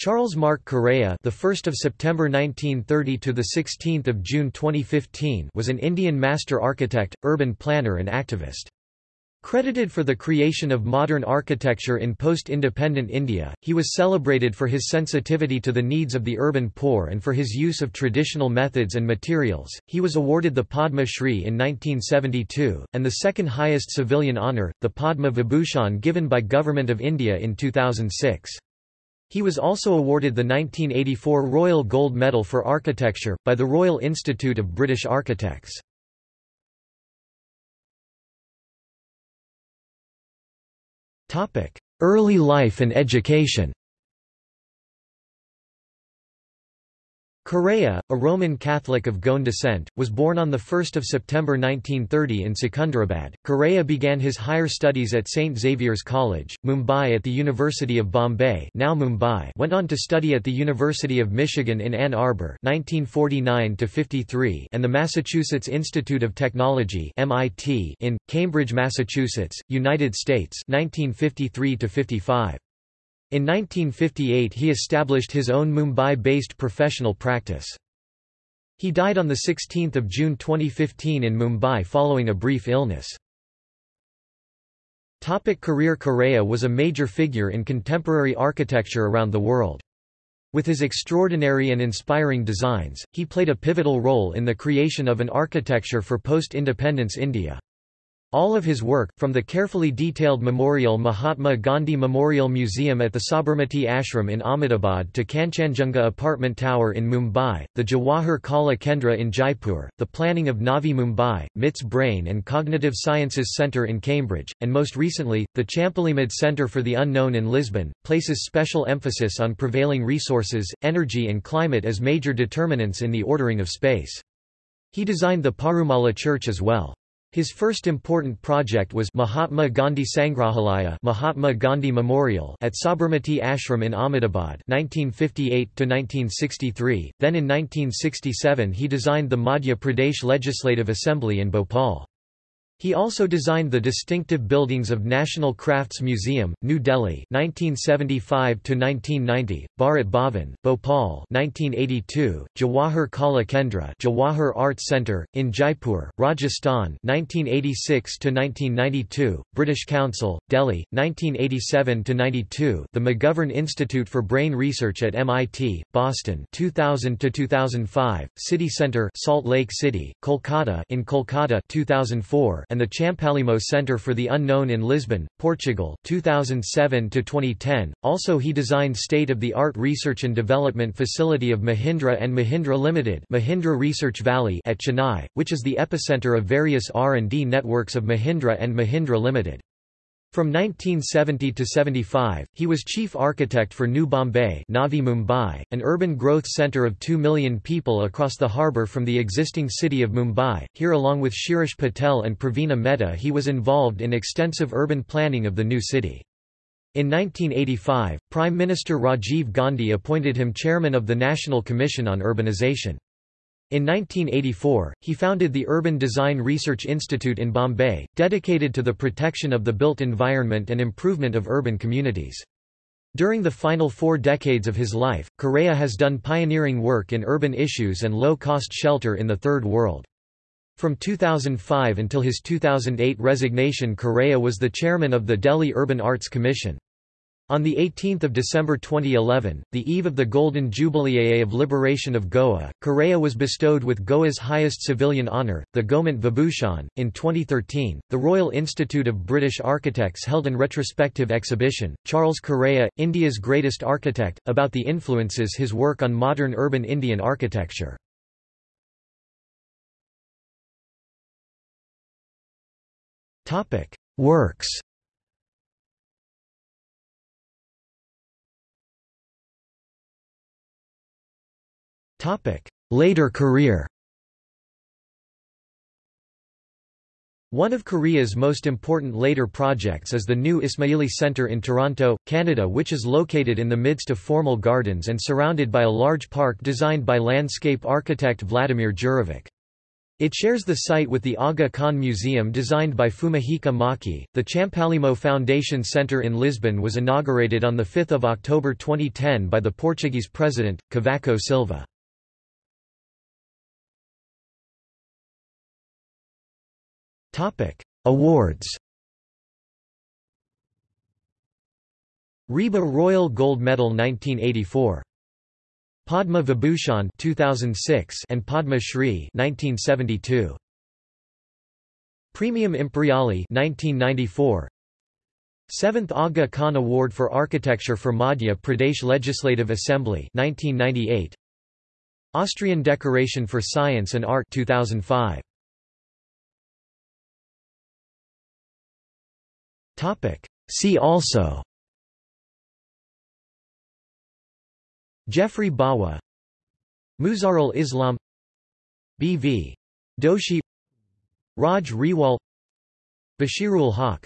Charles Mark Correa, the 1st of September 1930 to the 16th of June 2015, was an Indian master architect, urban planner and activist. Credited for the creation of modern architecture in post-independent India, he was celebrated for his sensitivity to the needs of the urban poor and for his use of traditional methods and materials. He was awarded the Padma Shri in 1972 and the second highest civilian honour, the Padma Vibhushan given by Government of India in 2006. He was also awarded the 1984 Royal Gold Medal for Architecture, by the Royal Institute of British Architects. Early life and education Correa, a Roman Catholic of Goan descent, was born on 1 September 1930 in Secunderabad. Correa began his higher studies at St. Xavier's College, Mumbai at the University of Bombay now Mumbai went on to study at the University of Michigan in Ann Arbor 1949 and the Massachusetts Institute of Technology MIT in, Cambridge, Massachusetts, United States 1953 -55. In 1958 he established his own Mumbai-based professional practice. He died on 16 June 2015 in Mumbai following a brief illness. Topic career Correa was a major figure in contemporary architecture around the world. With his extraordinary and inspiring designs, he played a pivotal role in the creation of an architecture for post-independence India. All of his work, from the carefully detailed memorial Mahatma Gandhi Memorial Museum at the Sabarmati Ashram in Ahmedabad to Kanchanjunga Apartment Tower in Mumbai, the Jawahar Kala Kendra in Jaipur, the planning of Navi Mumbai, MIT's Brain and Cognitive Sciences Centre in Cambridge, and most recently, the Champalimaud Centre for the Unknown in Lisbon, places special emphasis on prevailing resources, energy and climate as major determinants in the ordering of space. He designed the Parumala Church as well. His first important project was Mahatma Gandhi Sangrahalaya Mahatma Gandhi Memorial at Sabarmati Ashram in Ahmedabad 1958–1963, then in 1967 he designed the Madhya Pradesh Legislative Assembly in Bhopal. He also designed the distinctive buildings of National Crafts Museum, New Delhi (1975–1990), Bharat Bhavan, Bhopal (1982), Jawahar Kala Kendra, Jawahar Arts Centre in Jaipur, Rajasthan (1986–1992), British Council, Delhi (1987–92), the McGovern Institute for Brain Research at MIT, Boston (2000–2005), City Centre, Salt Lake City, Kolkata in Kolkata (2004), and the Champalimaud Centre for the Unknown in Lisbon, Portugal 2007-2010. Also he designed state-of-the-art research and development facility of Mahindra and Mahindra Limited Mahindra Research Valley at Chennai, which is the epicenter of various R&D networks of Mahindra and Mahindra Limited. From 1970 to 75, he was chief architect for New Bombay Navi Mumbai, an urban growth centre of 2 million people across the harbour from the existing city of Mumbai. Here along with Shirish Patel and Pravina Mehta he was involved in extensive urban planning of the new city. In 1985, Prime Minister Rajiv Gandhi appointed him chairman of the National Commission on Urbanization. In 1984, he founded the Urban Design Research Institute in Bombay, dedicated to the protection of the built environment and improvement of urban communities. During the final four decades of his life, Correa has done pioneering work in urban issues and low-cost shelter in the Third World. From 2005 until his 2008 resignation Correa was the chairman of the Delhi Urban Arts Commission. On 18 December 2011, the eve of the Golden Jubilee of Liberation of Goa, Correa was bestowed with Goa's highest civilian honour, the Gomant Vibhushan. In 2013, the Royal Institute of British Architects held an retrospective exhibition, Charles Correa, India's Greatest Architect, about the influences his work on modern urban Indian architecture. Works Later career One of Correa's most important later projects is the new Ismaili Centre in Toronto, Canada which is located in the midst of formal gardens and surrounded by a large park designed by landscape architect Vladimir Djurovic. It shares the site with the Aga Khan Museum designed by Fumihiko Maki. The Champalimaud Foundation Center in Lisbon was inaugurated on 5 October 2010 by the Portuguese president, Cavaco Silva. Awards RIBA Royal Gold Medal 1984 Padma Vibhushan 2006 and Padma Shri 1972. Praemium Imperiale 1994. 7th Aga Khan Award for Architecture for Madhya Pradesh Legislative Assembly 1998. Austrian Decoration for Science and Art 2005. See also. Geoffrey Bawa. Muzharul Islam. B.V. Doshi. Raj Rewal. Bashirul Haq